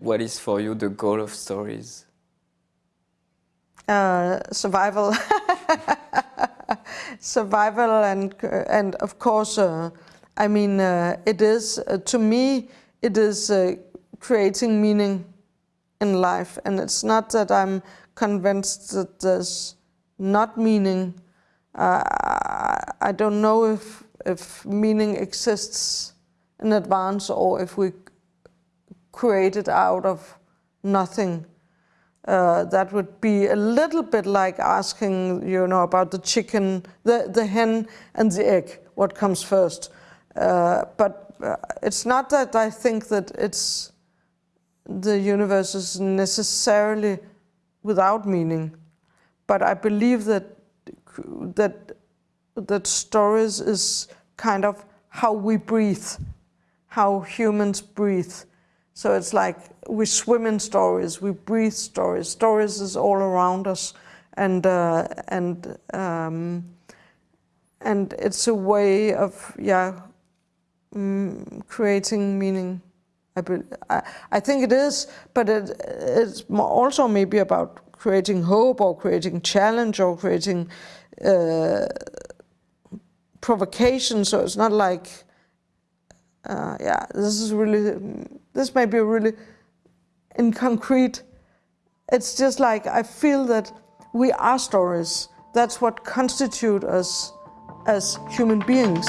What is for you the goal of stories? Uh, survival. survival and, and of course, uh, I mean, uh, it is, uh, to me, it is uh, creating meaning in life. And it's not that I'm convinced that there's not meaning. Uh, I don't know if, if meaning exists in advance or if we create it out of nothing. Uh, that would be a little bit like asking, you know, about the chicken, the, the hen and the egg, what comes first. Uh, but uh, it's not that I think that it's the universe is necessarily without meaning, but I believe that that that stories is kind of how we breathe, how humans breathe. So it's like we swim in stories, we breathe stories. Stories is all around us, and uh, and um, and it's a way of yeah um, creating meaning. I, I, I, think it is, but it, it's also maybe about creating hope or creating challenge or creating uh, provocation. So it's not like, uh, yeah, this is really, this may be really in concrete. It's just like I feel that we are stories. That's what constitute us as human beings.